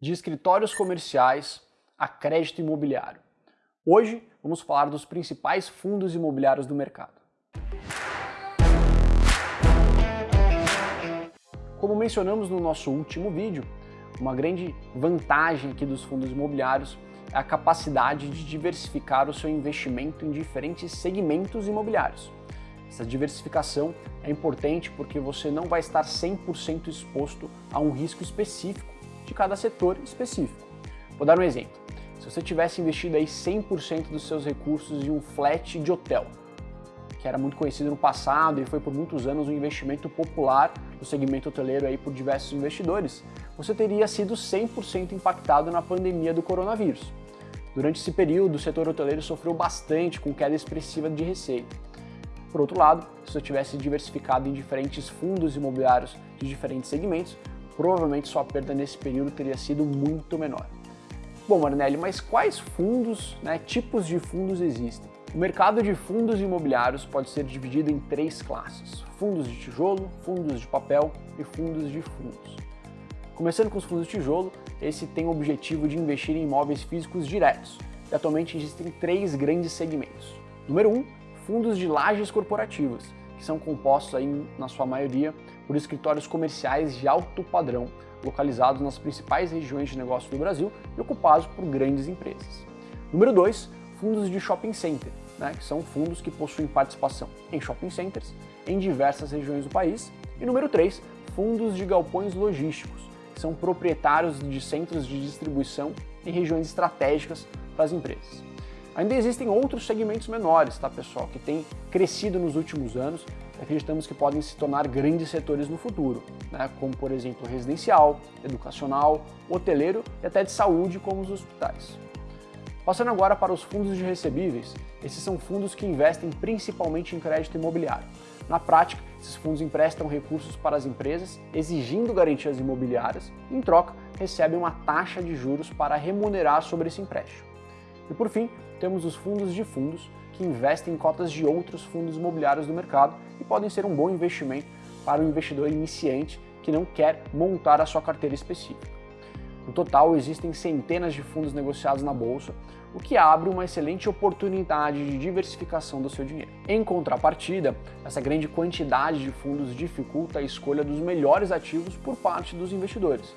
de escritórios comerciais a crédito imobiliário. Hoje vamos falar dos principais fundos imobiliários do mercado. Como mencionamos no nosso último vídeo, uma grande vantagem aqui dos fundos imobiliários é a capacidade de diversificar o seu investimento em diferentes segmentos imobiliários. Essa diversificação é importante porque você não vai estar 100% exposto a um risco específico de cada setor específico. Vou dar um exemplo. Se você tivesse investido aí 100% dos seus recursos em um flat de hotel, que era muito conhecido no passado e foi por muitos anos um investimento popular no segmento hoteleiro aí por diversos investidores, você teria sido 100% impactado na pandemia do coronavírus. Durante esse período, o setor hoteleiro sofreu bastante com queda expressiva de receita. Por outro lado, se você tivesse diversificado em diferentes fundos imobiliários de diferentes segmentos, provavelmente sua perda nesse período teria sido muito menor. Bom, Marnelli, mas quais fundos, né, tipos de fundos existem? O mercado de fundos imobiliários pode ser dividido em três classes, fundos de tijolo, fundos de papel e fundos de fundos. Começando com os fundos de tijolo, esse tem o objetivo de investir em imóveis físicos diretos, e atualmente existem três grandes segmentos. Número 1, um, fundos de lajes corporativas, que são compostos aí, na sua maioria por escritórios comerciais de alto padrão, localizados nas principais regiões de negócio do Brasil e ocupados por grandes empresas. Número 2, fundos de shopping center, né, que são fundos que possuem participação em shopping centers em diversas regiões do país. E número 3, fundos de galpões logísticos, que são proprietários de centros de distribuição em regiões estratégicas para as empresas. Ainda existem outros segmentos menores, tá pessoal, que têm crescido nos últimos anos acreditamos que podem se tornar grandes setores no futuro, né? como por exemplo residencial, educacional, hoteleiro e até de saúde, como os hospitais. Passando agora para os fundos de recebíveis, esses são fundos que investem principalmente em crédito imobiliário. Na prática, esses fundos emprestam recursos para as empresas, exigindo garantias imobiliárias, e em troca recebem uma taxa de juros para remunerar sobre esse empréstimo. E por fim, temos os fundos de fundos, que investem em cotas de outros fundos imobiliários do mercado e podem ser um bom investimento para o investidor iniciante que não quer montar a sua carteira específica. No total, existem centenas de fundos negociados na bolsa, o que abre uma excelente oportunidade de diversificação do seu dinheiro. Em contrapartida, essa grande quantidade de fundos dificulta a escolha dos melhores ativos por parte dos investidores.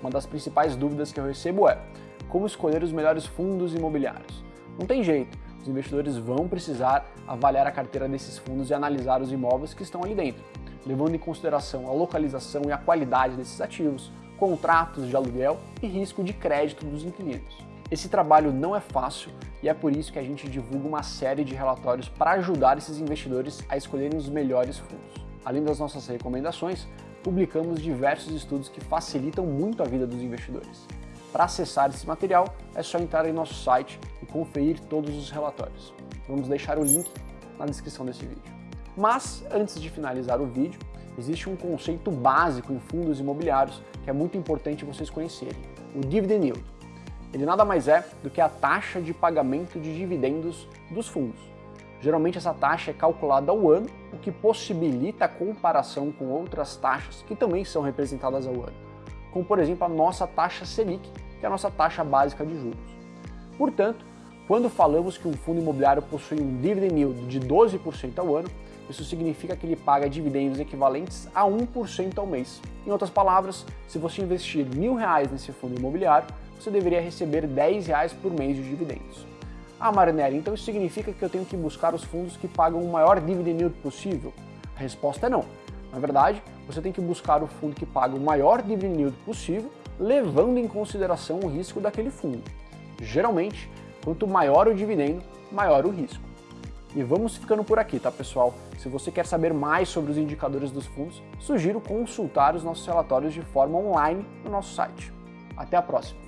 Uma das principais dúvidas que eu recebo é como escolher os melhores fundos imobiliários. Não tem jeito, os investidores vão precisar avaliar a carteira desses fundos e analisar os imóveis que estão ali dentro, levando em consideração a localização e a qualidade desses ativos, contratos de aluguel e risco de crédito dos inquilinos. Esse trabalho não é fácil e é por isso que a gente divulga uma série de relatórios para ajudar esses investidores a escolherem os melhores fundos. Além das nossas recomendações, publicamos diversos estudos que facilitam muito a vida dos investidores. Para acessar esse material, é só entrar em nosso site e conferir todos os relatórios. Vamos deixar o link na descrição desse vídeo. Mas, antes de finalizar o vídeo, existe um conceito básico em fundos imobiliários que é muito importante vocês conhecerem, o Dividend Yield. Ele nada mais é do que a taxa de pagamento de dividendos dos fundos. Geralmente essa taxa é calculada ao ano, o que possibilita a comparação com outras taxas que também são representadas ao ano, como por exemplo a nossa taxa Selic, que é a nossa taxa básica de juros. Portanto, quando falamos que um fundo imobiliário possui um dividend yield de 12% ao ano, isso significa que ele paga dividendos equivalentes a 1% ao mês. Em outras palavras, se você investir mil reais nesse fundo imobiliário, você deveria receber 10 reais por mês de dividendos. Ah, Marinelli, então isso significa que eu tenho que buscar os fundos que pagam o maior dividend yield possível? A resposta é não. Na verdade, você tem que buscar o fundo que paga o maior dividend yield possível levando em consideração o risco daquele fundo. Geralmente, quanto maior o dividendo, maior o risco. E vamos ficando por aqui, tá pessoal? Se você quer saber mais sobre os indicadores dos fundos, sugiro consultar os nossos relatórios de forma online no nosso site. Até a próxima!